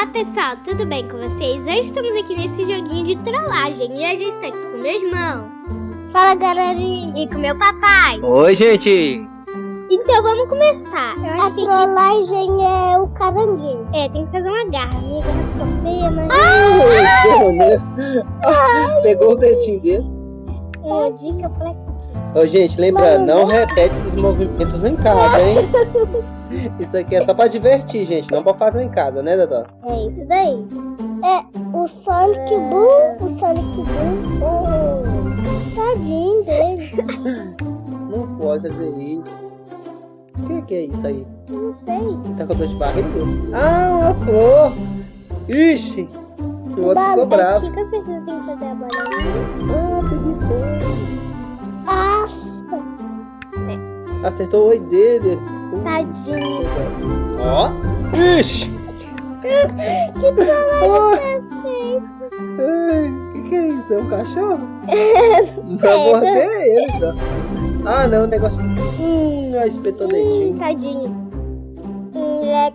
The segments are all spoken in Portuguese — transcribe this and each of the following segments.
Olá pessoal, tudo bem com vocês? Hoje estamos aqui nesse joguinho de trollagem e hoje eu estou aqui com meu irmão. Fala galerinha! E com meu papai. Oi gente! Então vamos começar. Eu acho a que trollagem é o caranguejo. É, tem que fazer uma garra. Minha garra ficou feia, mas... Ah! Pegou o dedinho dele. É, dica pra Ô, gente, lembrando, não repete esses movimentos em casa, hein? Isso aqui é só pra divertir, gente, não pra fazer em casa, né, Dodó? É isso daí. É, o Sonic Boom, o Sonic Boom, oh, tadinho dele. Não pode fazer isso. O que, que é isso aí? Não sei. Tá com dor de barriga? Ah, uma flor! Ixi! O outro ficou bravo. O que tem que fazer a bolinha? Ah, preguiçoso. Nossa! Acertou o oi dele. Tadinho. Ó. Ixi. que trabalho O que, que é isso? É um cachorro? Pra morder ele, tá? Ah, não, o negócio... Hum, espetou dedinho. Hum, tadinho. Hum, é...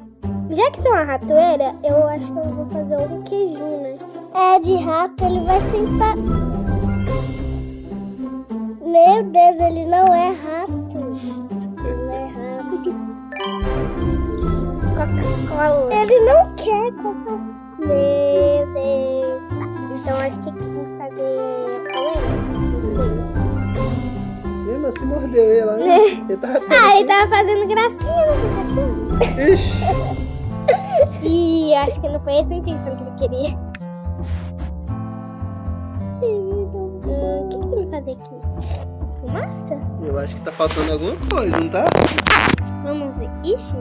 Já que tem uma ratoeira, eu acho que eu vou fazer um queijinho, né? É, de rato ele vai sentar... Meu Deus, ele não é rato. Coca-Cola. Ele não quer Coca-Cola. Então acho que tem que fazer polêmica. Mesmo assim mordeu ele, né? Ele tava ah, ele tava fazendo gracinha no cachorro. Ixi. e acho que não foi essa a intenção que ele queria. Hum, o que, que tem que fazer aqui? Fumaça? Eu acho que tá faltando alguma coisa, não tá? Vamos ver. Ixi.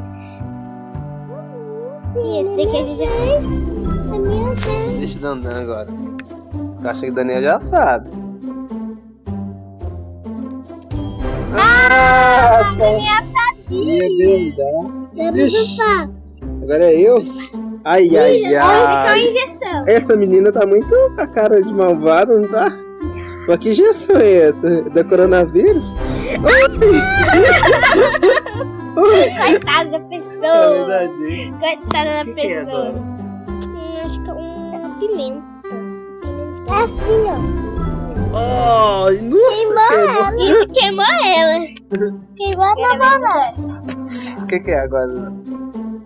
E esse daqui a gente já fez. A minha vez. Deixa o Dandan agora. Eu acho que o Daniel já sabe. Ah, a Daniel sabia. Ixi. Agora é eu? Ai, ai, ai. Essa menina tá muito com a cara de malvada, não tá? Mas que injeção é essa? Da coronavírus? Coitada da pessoa. É verdade. Coitada da que pessoa. Que é hum, acho que é uma pimenta. É assim, ó. Oh, nossa, queimou ela. Isso queimou ela. Queimou a namorada. O que, que é agora?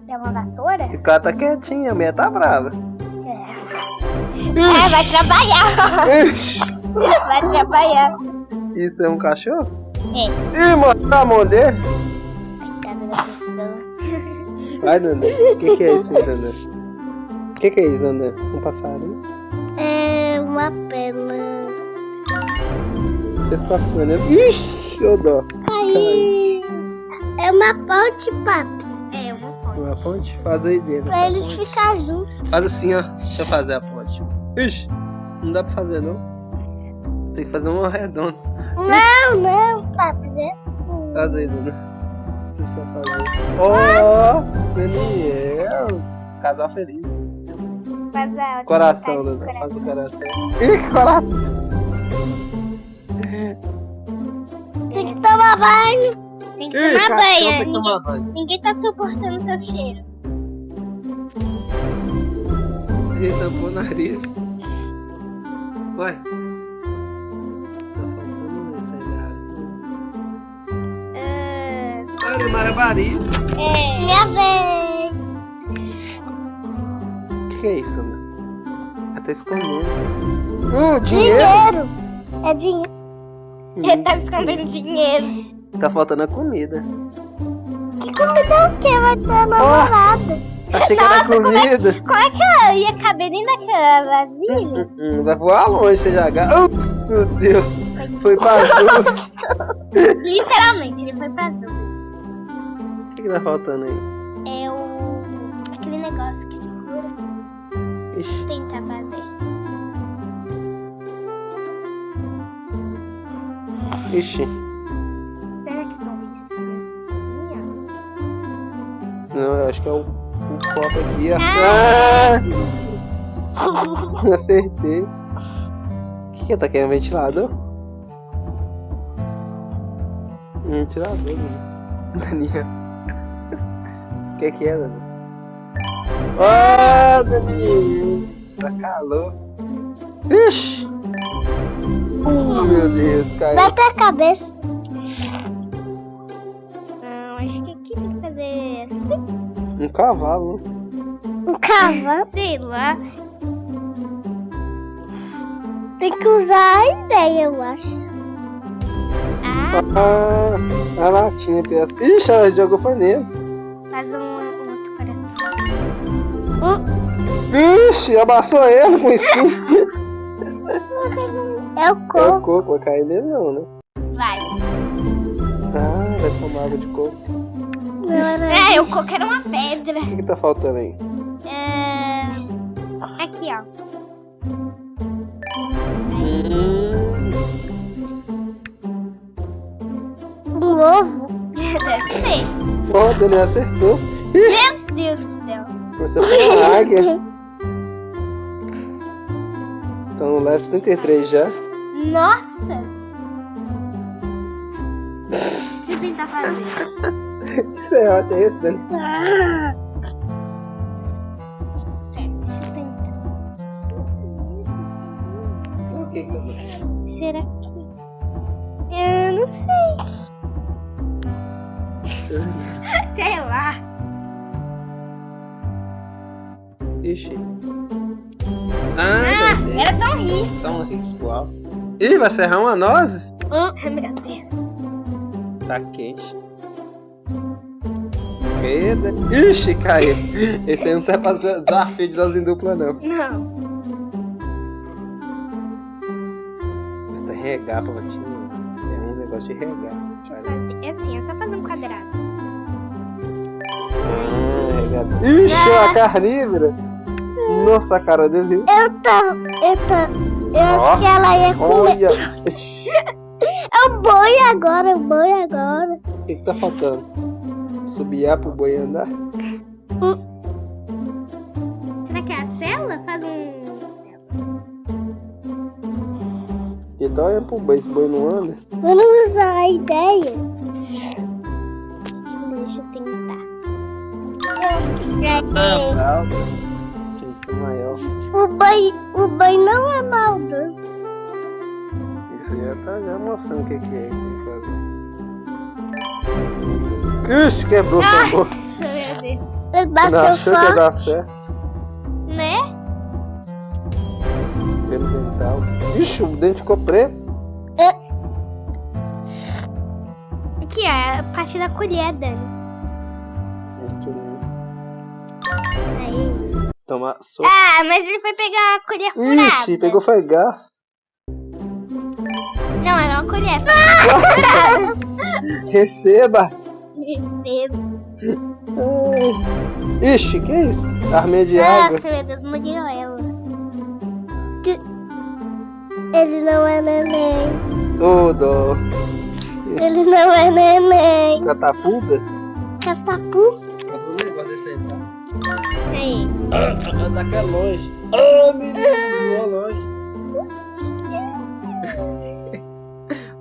É uma vassoura? O cara tá quietinha, a minha tá brava. É, é vai trabalhar. Vai trabalhar. Isso é um cachorro? É. Ih, mano, tá a mão Vai, Nanda. O que, que é isso Nanda? O que, que é isso, Nanda? Um passarinho? É uma pena. Fez passando, né? Ixi, ô dó. Aí. É uma ponte, paps. É uma ponte. Uma ponte? Faz aí dentro. Pra eles ficarem juntos. Faz assim, ó. Deixa eu fazer a ponte. Ixi, não dá pra fazer, não. Tem que fazer uma redonda. Não, não, paps. É Faz aí, Dona. Fazer. Ó, oh, Daniel. Casal feliz. Faz a Coração, Dona. Faz o coração. Ih, coração. Tem que tomar banho. Tem que Ih, tomar cachorro banho. Tem que Ninguém, tomar banho. ninguém tá suportando seu cheiro. Ele tampou o nariz. Ué. Olha, Marabari. É. Minha vez. O que, é isso, Ana? Ela tá escondendo. Hum, dinheiro. Dinheiro. É dinheiro. Hum, Ele tá escondendo dinheiro. Tá faltando a comida. Que comida é o quê? Vai ter a namorada. Achei que era Nossa, como é- comida. Como é que ela ia caber dentro daquela vasilha? Hum, hum, vai voar longe, já. Ups, meu Deus. Foi pra azul. Literalmente, ele foi pra azul. O que, tá faltando aí? É o. aquele negócio que segura. Ixi. Tentar fazer. Ixi. Será que são isso? Não, eu acho que é o, o copo aqui. Ah! Ah! Acertei. O que que tá querendo? Ventilador? Ventilador, né? Daniel. O que que é, Daniel? Ah, Dani! Tá calor. Ixi! Oh, meu Deus, caiu. Bate a cabeça. Não, acho que aqui tem que fazer assim. Um cavalo. Um cavalo. Sei lá. Tem que usar a ideia, eu acho. Ah, Ah, a latinha peça. Ixi, ela jogou nele. Faz um, um outro coração. Ixi, amassou ele com espinho. É o É o coco. coco, vai cair nele não, né? Vai. Ah, vai tomar água de coco. É, o coco era uma pedra. O que, que tá faltando aí? É... Aqui, ó. Hum, Um ovo? Deve ser. ó, o Daniel acertou. Ixi, Meu Deus do céu. você foi uma águia. Então no level 33 já. Nossa! Deixa eu tentar fazer. Que serrote é esse, Dani? Deixa eu tentar. O que que eu Será que... Eu não sei. Sei lá. Ixi. Ah, Ah, era só um risco. Só um risco alto. Ih, vai serrar uma nozes? Ah, meu Deus. Tá quente. Medo. Ixi, caiu. Esse aí não serve pra des- desafio de sozinho dupla, não. Não. Vai regar pra bater. É um negócio de regar. Fazer- É assim, é só fazer um quadrado. Ah, regado. Ixi, a carnívora. Nossa, a cara dele. Eu tô... Eu tô... Eu acho que ela ia comer... Olha. Ixi, É o boi agora, o boi agora. O que, que tá faltando? Subiar pro boi andar? Será que é a cela? Faz um... Então olha pro boi, esse boi não anda. Vamos usar a ideia. Deixa eu tentar. Eu acho que pra ele, Fralda. Tinha que ser maior. o boi, o boi não é maldoso. Isso já tá já mostrando o que, que é que tem que fazer. Ixi, quebrou. Ele Não bateu achou que ia dar certo. né? Pelo dental. Ixi, o dente ficou preto. Aqui, ó, é a parte da colher, Dani. Aí. Toma sopa. Ah, mas ele foi pegar a colher furada. Ixi, pegou foi garfo. Não, era uma colher. Receba. Recebo. Ai. Ixi, que isso? Armeia de água. Nossa, meu Deus, morreu ela. Ele não é neném. Ô, dó. Ele não é neném. Catapulta? Catapu. Mas o negócio desse aí, tá? Aí. Ah, tá que é longe. Ah, menino, voou longe.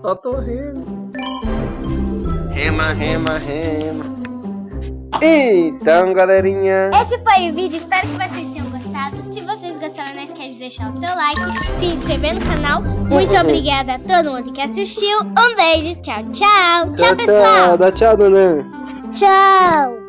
Ó, tô rindo. Rema, rema, rema. Então, galerinha. Esse foi o vídeo, espero que vocês tenham gostado. Se deixar o seu like, se inscrever no canal. Muito obrigada a todo mundo que assistiu. Um beijo, tchau, tchau. Tchau, pessoal. Dá tchau, dona. Tchau.